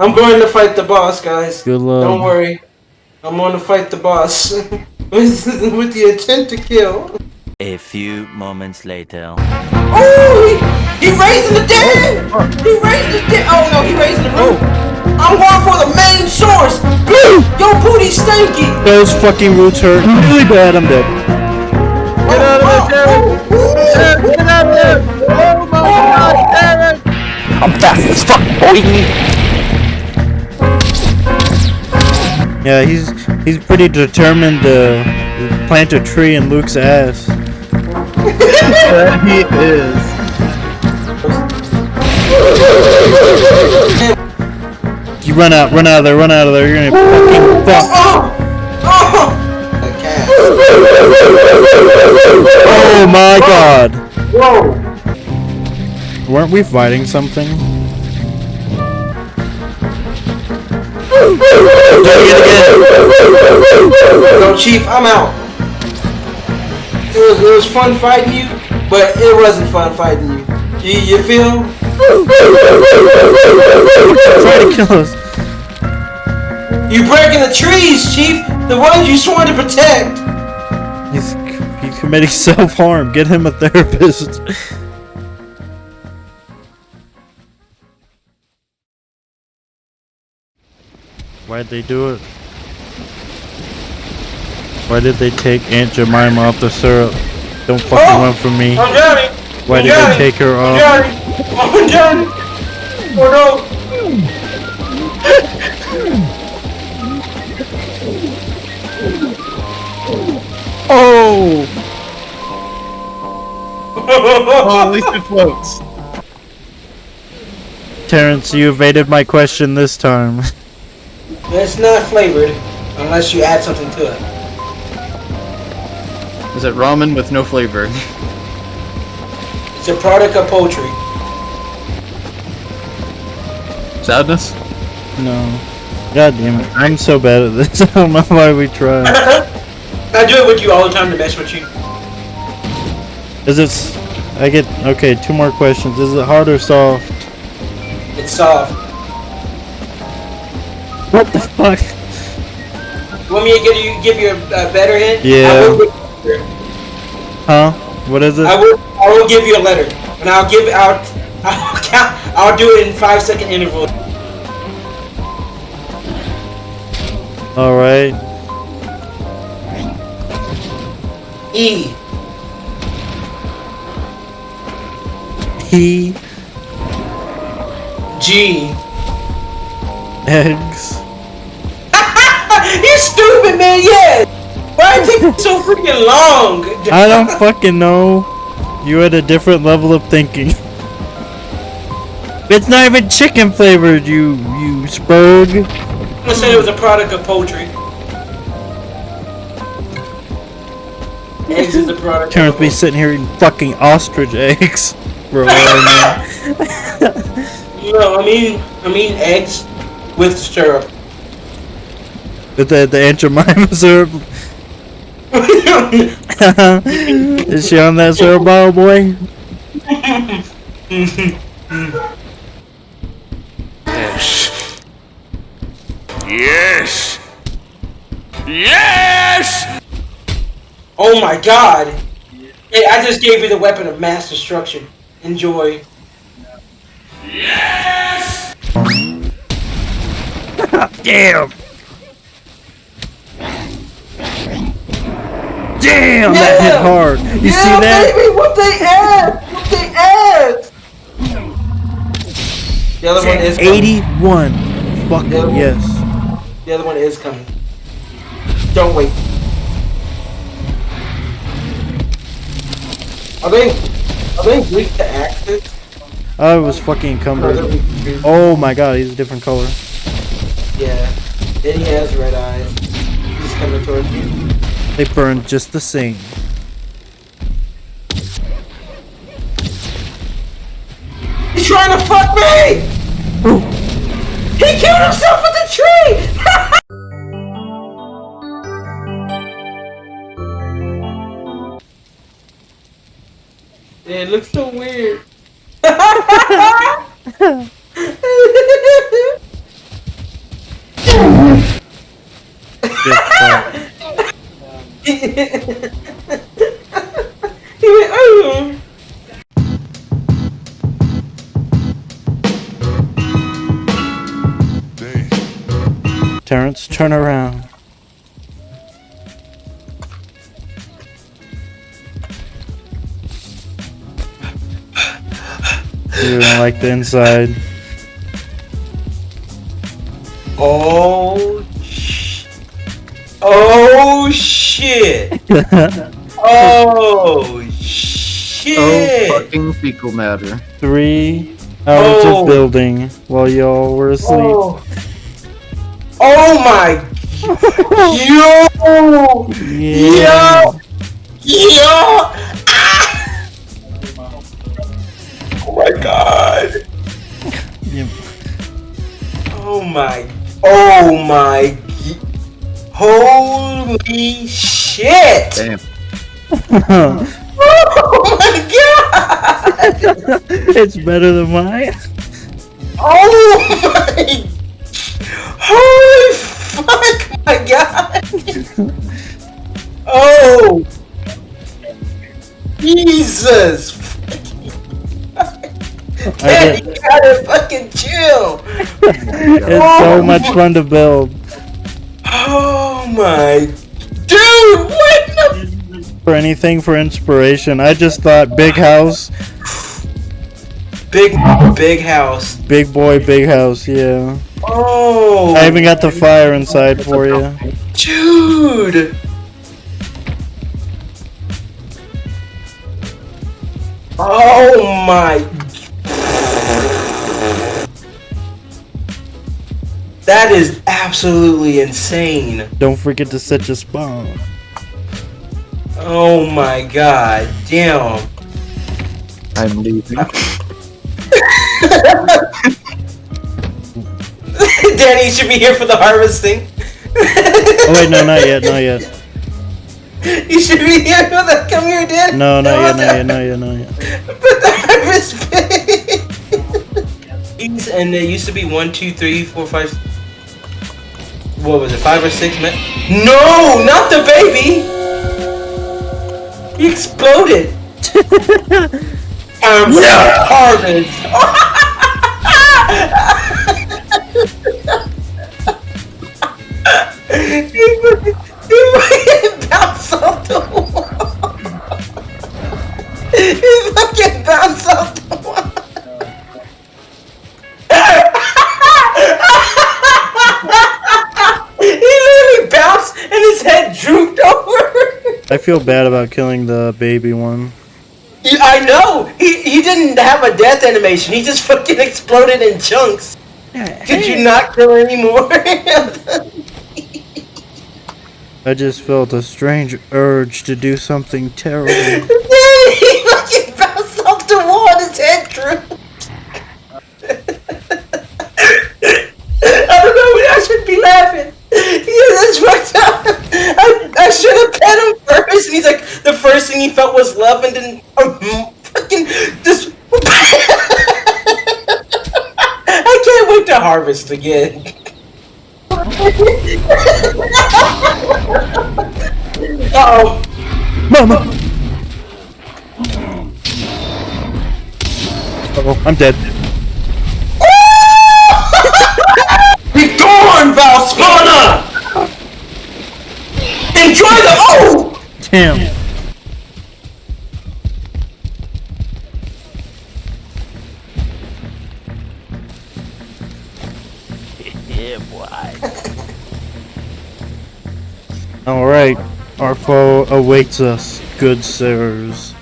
I'm going to fight the boss, guys. Good luck. Don't worry. I'm going to fight the boss with, with the intent to kill. A few moments later. Oh, he, he raising the dead. He raising the dead. Oh no, he raising the roof. I'm going for the main source. Blue! Yo, booty stanky. Those fucking roots hurt really bad. I'm dead. Get out of there, Derek! Derek, get out of there! Oh my god, Derek! I'm fast as fuck, boy. Yeah, he's he's pretty determined to plant a tree in Luke's ass. He is. You run out, run out of there, run out of there. You're gonna fucking fuck. Oh, oh. Oh my god. Whoa. Weren't we fighting something? No, Chief, I'm out. It was, it was fun fighting you, but it wasn't fun fighting you. You, you feel? Try to kill us. You breaking the trees, Chief. The ones you sworn to protect. He's he's committing self-harm. Get him a therapist. Why'd they do it? Why did they take Aunt Jemima off the syrup? Don't fucking Oh! run from me. I'm Johnny. Why I'm did Johnny. they take her I'm off? Johnny. I'm Johnny. Oh Oh! Oh! oh, at least it floats. Terrence, you evaded my question this time. it's not flavored unless you add something to it. Is it ramen with no flavor? It's a product of poultry. Sadness? No. God damn it. I'm so bad at this. I don't know why we try. I do it with you all the time to mess with you. Is it... I get... Okay, two more questions. Is it hard or soft? It's soft. What the fuck? You want me to give you give you a, a better hint? Yeah. I will, Huh? What is it? I will. I will give you a letter, and I'll give out. I'll count. I'll do it in five second intervals. Alright. E. He... G. Eggs. Stupid man. Yeah. Why did it take so freaking long? I don't fucking know. You had a different level of thinking. It's not even chicken flavored, you you spurg. I said it was a product of poultry. Eggs is a product. Terrence be sitting here eating fucking ostrich eggs. Bro, I No, I mean, I mean eggs with syrup. Mean, with the the Aunt Jemima syrup. Is she on that syrup bottle, boy? Yes. Yes. Yes. oh my god! Hey, I just gave you the weapon of mass destruction. Enjoy. Yes! Damn. Damn, that hit hard. You see that? baby, what they add? What they add? The other one is coming. 81. Fucking yes. The other one is coming. Don't wait. Are they? Are they weak to axes? Oh, I was fucking Or encumbered. Oh my god, he's a different color. Yeah. And he has red eyes. He's coming towards you. They burned just the same. He's trying to fuck me! Ooh. He killed himself with the tree! yeah, it looks so weird. Good he went, oh. Terrence, turn around. You don't like the inside. Oh, sh- oh. Oh shit! Oh shit! Oh, fucking fecal matter. Three hours Oh. of building while y'all were asleep. Oh, oh my! Yo! Yeah. Yo! Yo! Ah! Oh my god! Yeah. Oh my! Oh my! Holy shit! Damn. Oh my god! it's better than mine. Oh my! Holy fuck! My god! Oh! Jesus! I Dad, you gotta fucking chill! It's so oh much fun to build. Oh my... Dude! What the... For anything for inspiration, I just thought big house, Big, big house. big boy, big house. Yeah. Oh! I even got the fire inside for you. Dude! Oh my! That is absolutely insane. Don't forget to set your spawn. Oh my god, damn. I'm leaving. Danny should be here for the harvesting. Oh wait, no, not yet, not yet. You should be here for the. Come here, Dan. No, not yet, not yet, not yet, not yet. But the harvest pig. and there used to be one, two, three, four, five. What was it? Five or six men? No, not the baby. He exploded. um, harvest. he fucking, he feel bad about killing the baby one. Yeah, I know. He he didn't have a death animation. He just fucking exploded in chunks. Could you not kill anymore? I just felt a strange urge to do something terrible. he fucking bounced off the wall and his head drooped. I don't know. I should be laughing. Yeah, that's fucked up. I, I should have pet him first. And he's like, the first thing he felt was love, and then um, fucking just. I can't wait to harvest again. Uh oh. Mama! Oh, I'm dead. Be gone, Valspana! Enjoy the oh! Damn. Alright, our foe awaits us, good sirs.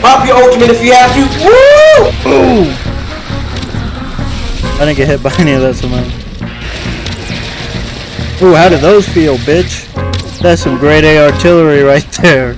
Pop your ultimate if you have to. Woo! I didn't get hit by any of that somehow. Ooh, how did those feel, bitch? That's some grade A artillery right there.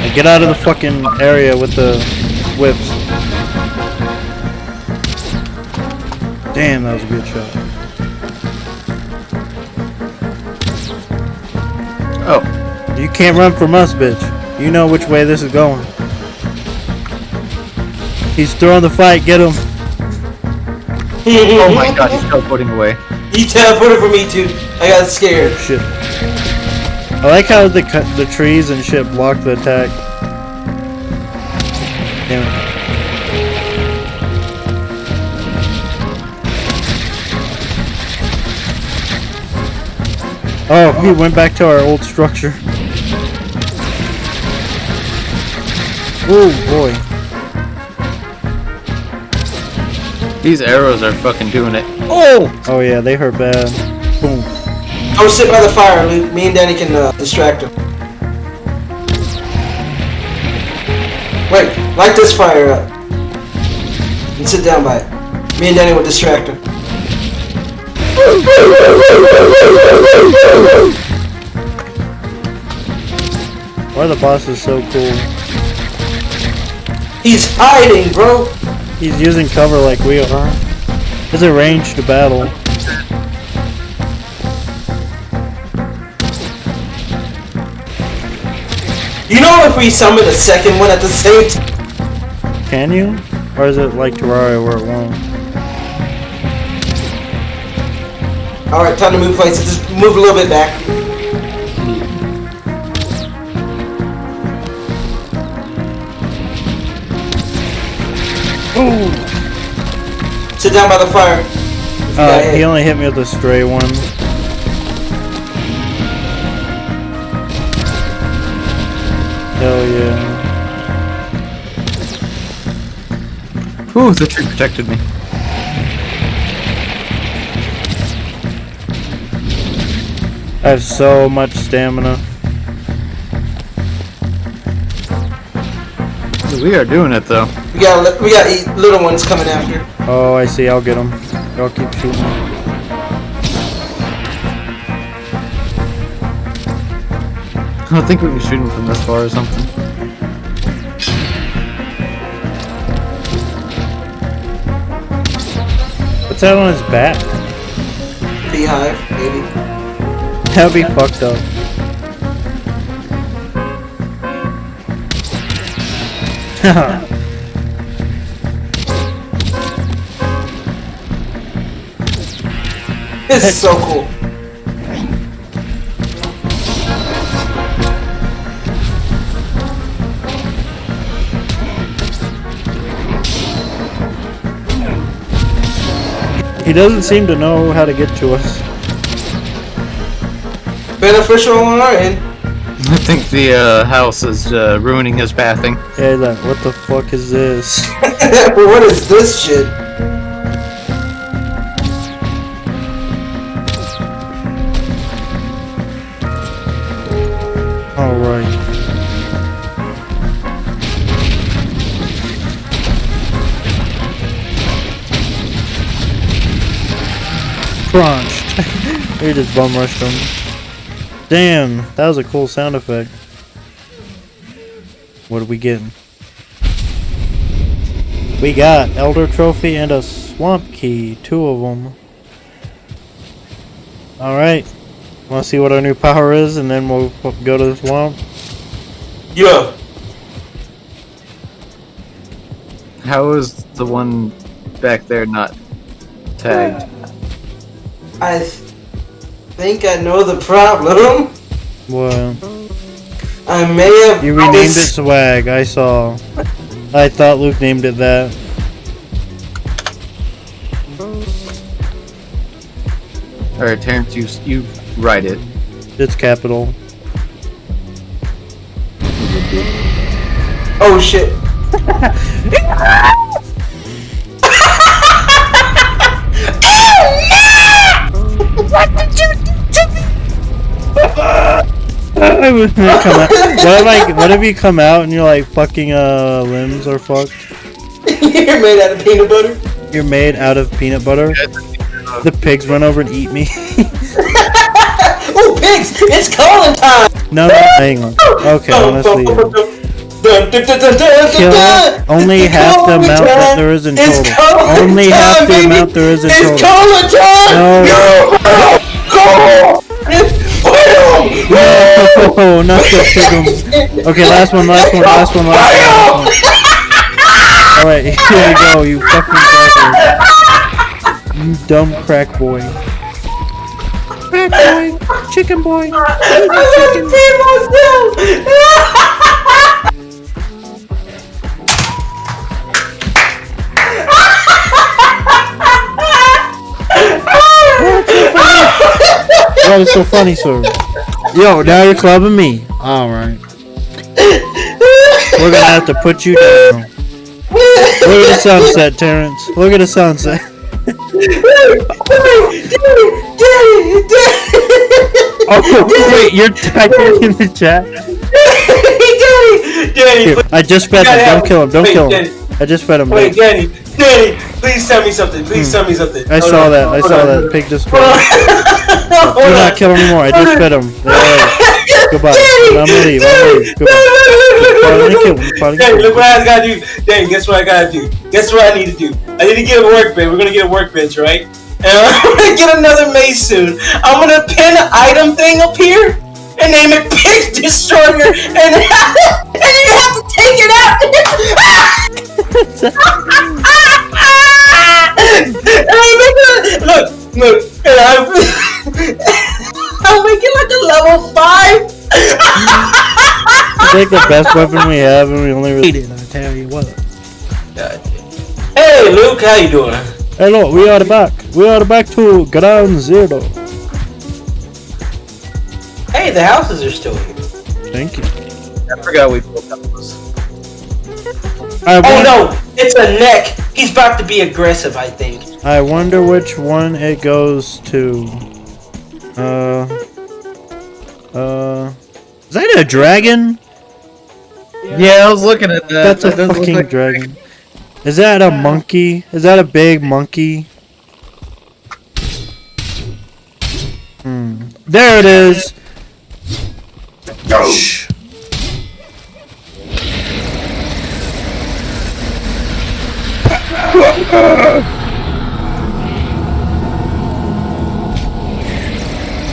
Now Get out of the fucking area with the whips. Damn, that was a good shot. Oh, You can't run from us, bitch. You know which way this is going. He's throwing the fight. Get him. oh my god, he's teleporting away. He teleported for me too. I got scared. Oh, shit. I like how the the trees and shit block the attack. Damn it. Oh, we went back to our old structure. Oh boy. These arrows are fucking doing it. Oh Oh yeah, they hurt bad. Boom. I was sitting by the fire, Luke. Me and Danny can uh, distract him. Wait, light this fire up. And sit down by it. Me and Danny will distract him. Why are the bosses so cool? He's hiding, bro. He's using cover like we are. It's a ranged battle. You know if we summon the second one at the same time? Can you? Or is it like Terraria where it won't? Alright, time to move places. Just move a little bit back. Sit down by the fire. Uh, hit. he only hit me with a stray one. Hell yeah. Ooh, the tree protected me. I have so much stamina. We are doing it though. We got li- we got eight little ones coming after. Oh, I see. I'll get them. Y'all keep shooting. I don't think we can shoot him from this far or something. What's that on his back? Beehive, maybe. That'd be fucked up. This is so cool. he doesn't seem to know how to get to us. Beneficial on our end. I think the uh, house is uh, ruining his pathing. Yeah, he's like, what the fuck is this? what is this shit? Alright. Crunched. we just bum rushed him. Damn, that was a cool sound effect. What are we getting? We got Elder Trophy and a Swamp Key, two of them. Alright, wanna see what our new power is and then we'll go to the swamp? Yeah. How is the one back there not tagged? I th- think I know the problem. What? I may have. You renamed it Swag, I saw. I thought Luke named it that. Alright, Terrence, you you write it. It's capital. Oh shit. I was gonna come out. What if I, what if you come out and you're like fucking uh limbs are fucked? You're made out of peanut butter. You're made out of peanut butter. The pigs run over and eat me. Oh pigs! It's calling time. no, no, hang on. Okay, honestly, Kill dun, dun. only It's half the cola amount that there is in It's total. Only half the baby. amount there is in it's total. time. No. Okay, last one, last one, last one, last one. One. All right, here you go, you fucking cracker. You dumb crack boy. Crack boy, chicken boy. Pee. That is so funny, sir. Yo, now you're clubbing me. All right. We're gonna have to put you down. Look at the sunset, Terrence. Look at the sunset. Oh wait, you're typing in the chat. Danny, Danny, Here, I just fed him. Don't kill him. Don't Wait, kill Danny. him. I just fed him. Wait, Wait, Danny, Danny, please tell me something. Please tell me something. Hmm. I Hold saw on, that. I hold saw on. that. Pig just. Hold on. Do not on. kill him anymore. I just fed him. There. Goodbye. Danny, I'm gonna leave. I'm gonna leave. Goodbye. Danny, Probably gonna kill him. Probably Danny, gonna look what. I gotta do. Danny, guess what I gotta do? Guess what I need to do? I need to get a workbench. We're gonna get a workbench, right? And I'm gonna get another mace soon. I'm gonna pin an item thing up here and name it Pig Destroyer, and and you have to take it out. and I make it look, look, and I I'll make it like a level five. I think the best weapon we have, and we only really need it. I tell you what. Hey, Luke, how you doing? Hello, we are back. We are back to ground zero. Hey, the houses are still here. Thank you. I forgot we built those. I Oh no, it's a neck. He's about to be aggressive, I think. I wonder which one it goes to. Uh. Uh. Is that a dragon? Yeah, I was looking at that. That's a That doesn't fucking like- dragon. Is that a monkey? Is that a big monkey? Hmm. There it is. Shh.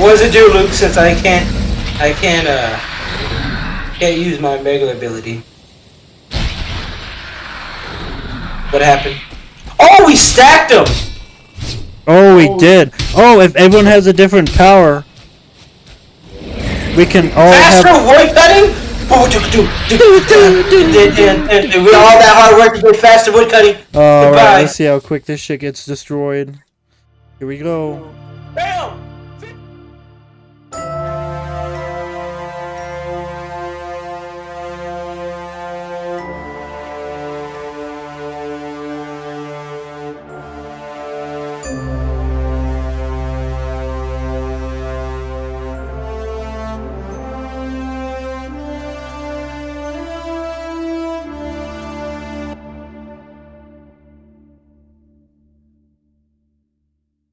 What does it do, Luke, since I can't... I can't, uh... Can't use my regular ability. What happened? Oh, we stacked them! Oh, we oh. did. Oh, if everyone has a different power, we can all Faster have... Faster woodcutting? cutting. do, do, do, do, do, all that hard work to get faster woodcutting. Alright, let's see how quick this shit gets destroyed. Here we go. Bam!